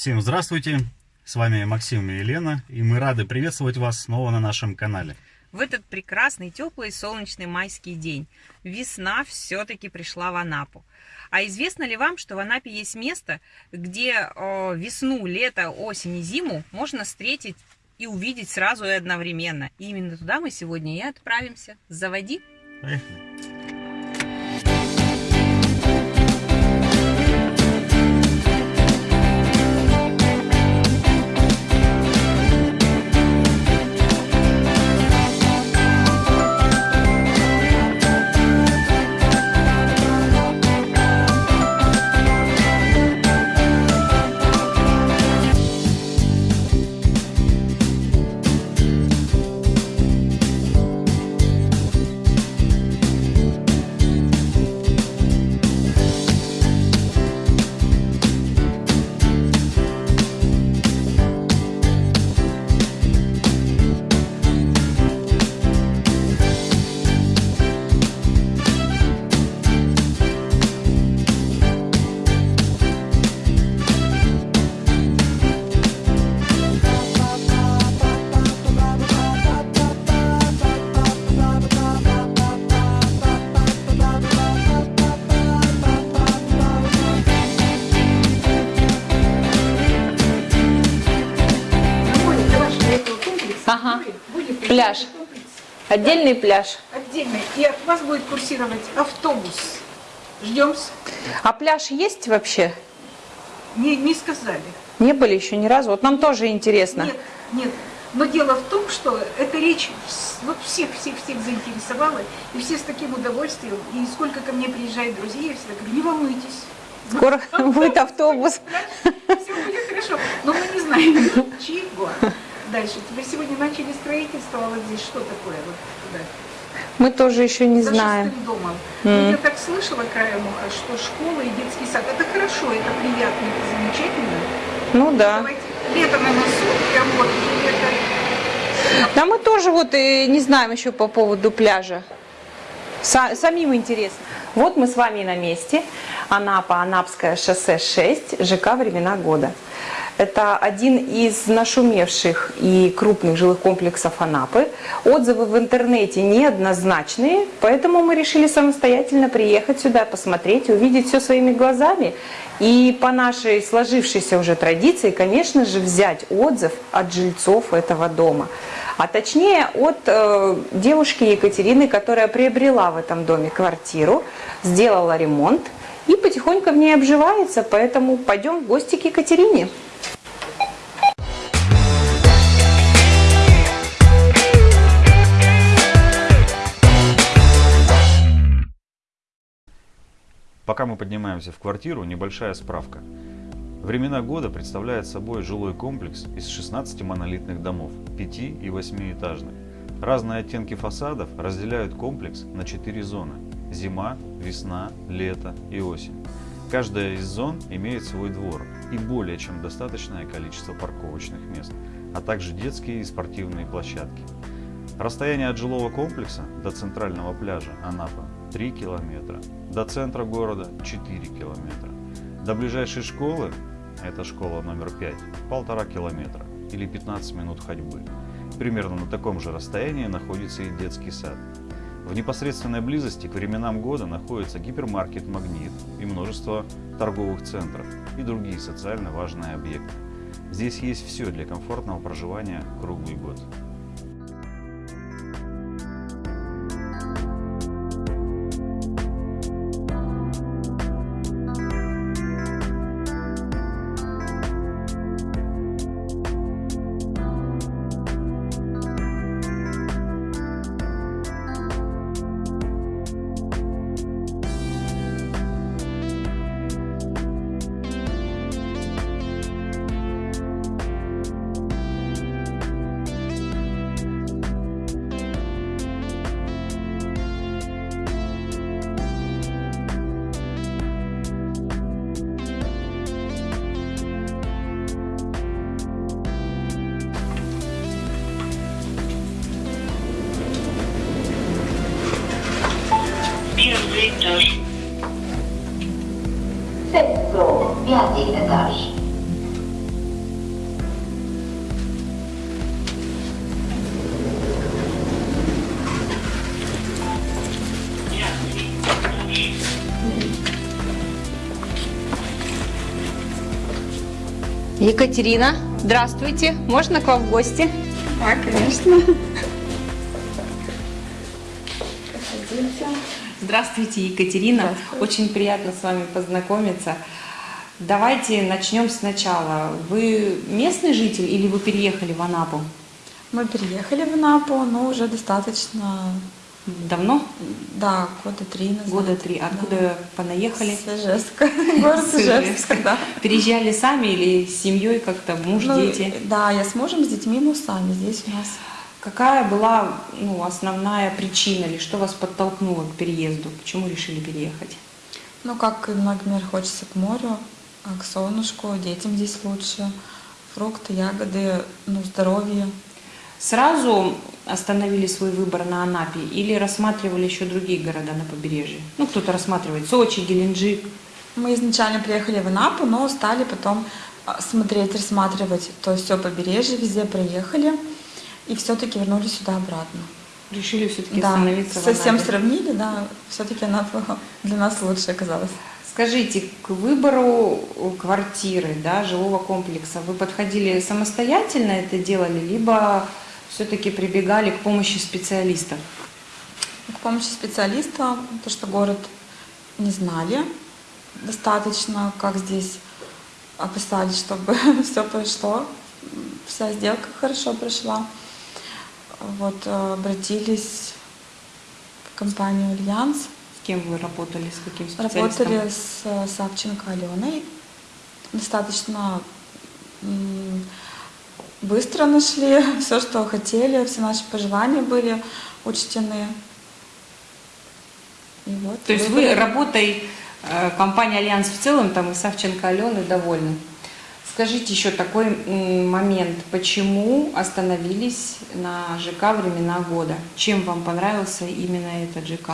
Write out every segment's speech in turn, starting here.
Всем здравствуйте! С вами Максим и Елена, и мы рады приветствовать вас снова на нашем канале. В этот прекрасный, теплый, солнечный майский день весна все-таки пришла в Анапу. А известно ли вам, что в Анапе есть место, где весну, лето, осень и зиму можно встретить и увидеть сразу и одновременно? И именно туда мы сегодня и отправимся. Заводи! Поехали! Пляж. Отдельный пляж. Отдельный. И от вас будет курсировать автобус. Ждем. А пляж есть вообще? Не, не сказали. Не были еще ни разу. Вот нам тоже интересно. Нет, нет. Но дело в том, что эта речь вот всех-всех-всех заинтересовала, и все с таким удовольствием. И сколько ко мне приезжает друзей, я всегда говорю, не волнуйтесь. Скоро будет автобус. Все будет хорошо. Но мы не знаем, чего. Дальше. Теперь сегодня начали строительство, а вот здесь что такое? Вот туда. Мы тоже еще не за знаем. домом. Но Я так слышала краем уха, что школа и детский сад, это хорошо, это приятно, это замечательно. Ну да. Давайте лето на носу, прям вот лето. Да мы тоже вот и не знаем еще по поводу пляжа. Са- самим интересно. Вот мы с вами на месте. Анапа, Анапское шоссе 6, ЖК «Времена года». Это один из нашумевших и крупных жилых комплексов Анапы. Отзывы в интернете неоднозначные, поэтому мы решили самостоятельно приехать сюда, посмотреть, увидеть все своими глазами. И по нашей сложившейся уже традиции, конечно же, взять отзыв от жильцов этого дома. А точнее от э, девушки Екатерины, которая приобрела в этом доме квартиру, сделала ремонт и потихоньку в ней обживается. Поэтому пойдем в гости к Екатерине. Пока мы поднимаемся в квартиру, небольшая справка. Времена года представляет собой жилой комплекс из 16 монолитных домов, 5 и 8-этажных. Разные оттенки фасадов разделяют комплекс на 4 зоны – зима, весна, лето и осень. Каждая из зон имеет свой двор и более чем достаточное количество парковочных мест, а также детские и спортивные площадки. Расстояние от жилого комплекса до центрального пляжа Анапа 3 километра, до центра города 4 километра. До ближайшей школы, это школа номер 5, полтора километра или 15 минут ходьбы. Примерно на таком же расстоянии находится и детский сад. В непосредственной близости к временам года находится гипермаркет «Магнит» и множество торговых центров и другие социально важные объекты. Здесь есть все для комфортного проживания круглый год. Пятый этаж. Сетто. Пятый этаж. Екатерина, здравствуйте. Можно к вам в гости? Да, конечно. Проходите. Здравствуйте, Екатерина. Здравствуйте. Очень приятно с вами познакомиться. Давайте начнем сначала. Вы местный житель или вы переехали в Анапу? Мы переехали в Анапу, но уже достаточно, Давно? да, года три назад. Года три. Откуда понаехали? С Ижевска. Город Ижевск, да. Переезжали сами или с семьей как-то, муж, Ну, дети? Да, я с мужем, с детьми, мы сами здесь у нас. Какая была ну, основная причина или что вас подтолкнуло к переезду? Почему решили переехать? Ну, как и многим мир хочется к морю, а к солнышку, детям здесь лучше. Фрукты, ягоды, ну, здоровье. Сразу остановили свой выбор на Анапе или рассматривали еще другие города на побережье? Ну, кто-то рассматривает Сочи, Геленджик. Мы изначально приехали в Анапу, но стали потом а, смотреть, рассматривать то есть все побережье, везде проехали. И все-таки вернулись сюда обратно. Решили все-таки Да, остановиться в совсем Анапе. сравнили, да, все-таки Анапа для нас лучше оказалась. Скажите, к выбору квартиры, да, жилого комплекса, вы подходили самостоятельно это делали, либо все-таки прибегали к помощи специалистов? К помощи специалиста, то что город не знали достаточно, как здесь описали, чтобы все прошло, вся сделка хорошо прошла. Вот э, обратились в компанию Альянс, С кем вы работали, с каким специалистом? работали с э, Савченко Аленой, достаточно быстро нашли все, что хотели, все наши пожелания были учтены. И вот То есть вы работой э, компании Альянс в целом, там и Савченко Алены довольны. Скажите еще такой момент, почему остановились на ЖК времена года? Чем вам понравился именно этот ЖК?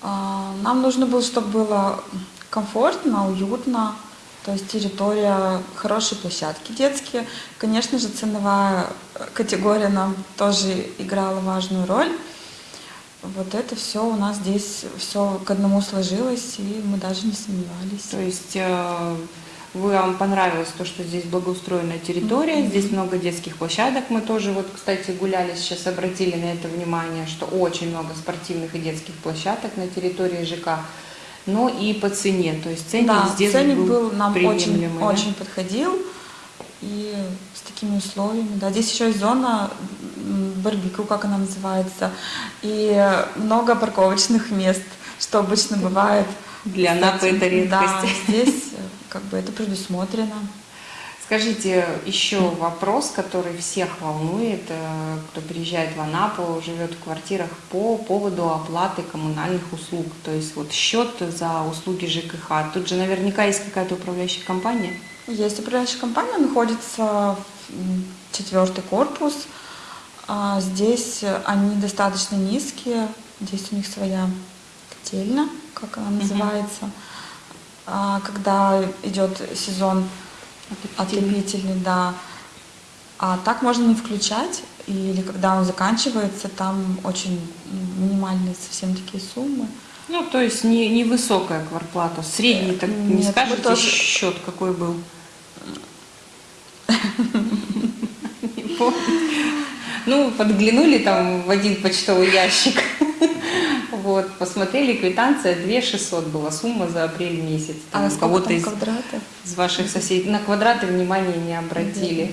А, Нам нужно было, чтобы было комфортно, уютно, то есть территория, хорошие площадки детские. Конечно же, ценовая категория нам тоже играла важную роль. Вот это все у нас здесь все к одному сложилось, и мы даже не сомневались. То есть э, вам понравилось то, что здесь благоустроенная территория, Мгм. здесь много детских площадок. Мы тоже вот, кстати, гуляли, сейчас обратили на это внимание, что очень много спортивных и детских площадок на территории ЖК. Но и по цене, то есть ценник да, здесь ценник был, был нам очень, да? очень подходил. И с такими условиями. Да, здесь еще есть зона барбекю, как она называется, и много парковочных мест, что обычно бывает. Для Анапы это редкость. Да, здесь как бы это предусмотрено. Скажите, еще вопрос, который всех волнует, э, кто приезжает в Анапу, живет в квартирах по поводу оплаты коммунальных услуг. То есть вот счет за услуги ЖКХ. Тут же наверняка есть какая-то управляющая компания. Есть управляющая компания, находится четвертый корпус. А Здесь они достаточно низкие, здесь у них своя котельня, как она называется. А Когда идет сезон отопительный, да. А так можно не включать, или когда он заканчивается, там очень минимальные совсем такие суммы. Ну, то есть не, невысокая квартплата. Средний, так не Нет, мы скажете, тоже- счет какой был? Не помню. Ну, подглянули там в один почтовый ящик. Вот, посмотрели, квитанция 2 600 была сумма за апрель месяц. Там А у сколько кого-то там из, квадратов? из ваших соседей. На квадраты внимания не обратили.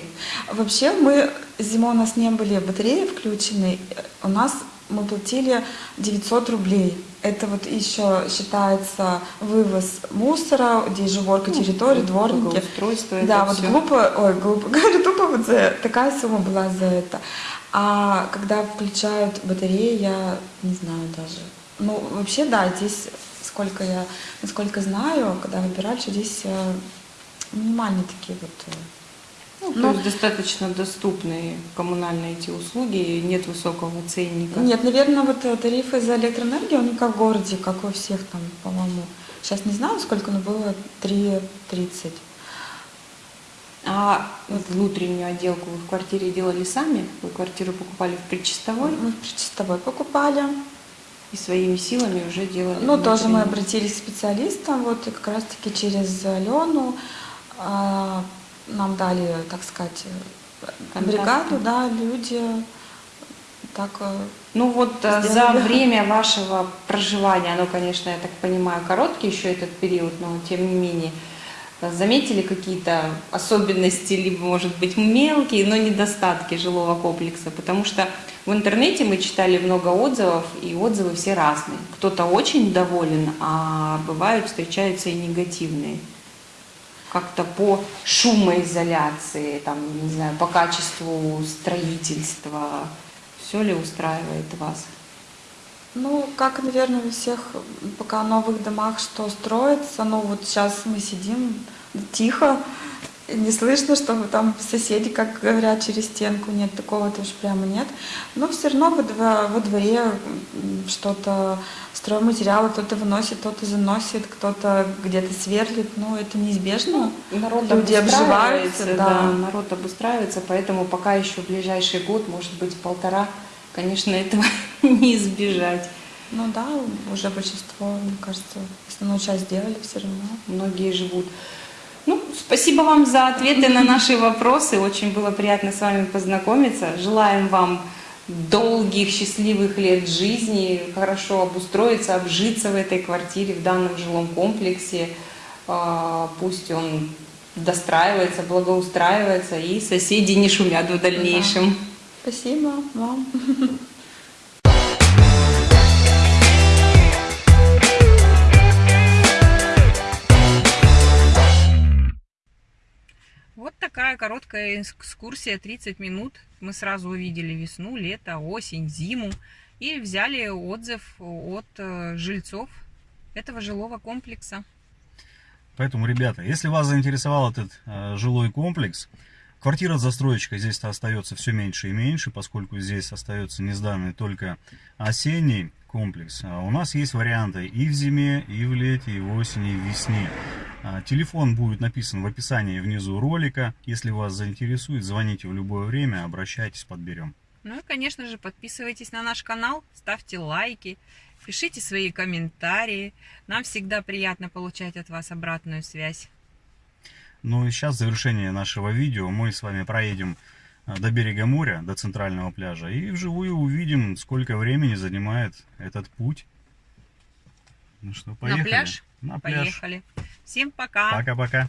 Вообще мы зимой у нас не были батареи включены, у нас мы платили 900 рублей. Это вот еще считается вывоз мусора, здесь же уборка Ну, территории, дворники. благоустройство, это Да, вот всё. глупо, ой, глупо говорю, тупо вот за такая сумма была за это. А когда включают батареи, я не знаю даже. Ну, вообще, да, здесь, сколько я, насколько знаю, когда выбирали, что здесь э, минимальные такие вот э, Ну, то Но- есть достаточно доступные коммунальные эти услуги, нет высокого ценника. Нет, наверное, вот э, тарифы за электроэнергию, они как в городе, как у всех там, по-моему. Сейчас не знаю, сколько, но было 3,30. А внутреннюю отделку вы в квартире делали сами? Вы квартиру покупали в предчистовой Мы в чистовой покупали. И своими силами уже делали? Ну, тоже мы обратились к специалистам, вот, и как раз-таки через Алену а, нам дали, так сказать, э, Контакты. бригаду, да, люди. Так, э, Ну вот э, за Сделали. время вашего проживания, оно, конечно, я так понимаю, короткий еще этот период, но тем не менее, э, заметили какие-то особенности, либо, может быть, мелкие, но недостатки жилого комплекса? Потому что в интернете мы читали много отзывов, и отзывы все разные. Кто-то очень доволен, а бывают, встречаются и негативные. Как-то по шумоизоляции, там, не знаю, по качеству строительства, все ли устраивает вас? Ну, как, наверное, у всех пока в новых домах что строится, ну вот сейчас мы сидим тихо, не слышно, чтобы там соседи, как говорят, через стенку, нет, такого тоже прямо нет. Но все равно во, дво- во дворе что-то, стройматериалы кто-то выносит, кто-то заносит, кто-то где-то сверлит, ну это неизбежно. Народ Люди обживаются, да. да. народ обустраивается, поэтому пока еще в ближайший год, может быть, полтора, конечно, этого не избежать. Ну да, уже большинство, мне кажется, основную часть сделали все равно. Многие живут. Ну, спасибо вам за ответы на наши вопросы. Очень было приятно с вами познакомиться. Желаем вам долгих, счастливых лет жизни, хорошо обустроиться, обжиться в этой квартире, в данном жилом комплексе. А, Пусть он достраивается, благоустраивается, и соседи не шумят в дальнейшем. Спасибо вам. Вот такая короткая экскурсия, 30 минут. Мы сразу увидели весну, лето, осень, зиму и взяли отзыв от э, жильцов этого жилого комплекса. Поэтому, ребята, если вас заинтересовал этот э, жилой комплекс, квартира застройщика здесь остается все меньше и меньше, поскольку здесь остается не сданный только осенний комплекс. А у нас есть варианты и в зиме, и в лете, и в осени, и в весне. А, Телефон будет написан в описании внизу ролика. Если вас заинтересует, звоните в любое время, обращайтесь, подберем. Ну и, конечно же, подписывайтесь на наш канал, ставьте лайки, пишите свои комментарии. Нам всегда приятно получать от вас обратную связь. Ну и сейчас в завершение нашего видео мы с вами проедем а, до берега моря, до центрального пляжа и вживую увидим, сколько времени занимает этот путь. Ну что, поехали? На пляж? На пляж. Поехали. Всем пока. Пока-пока.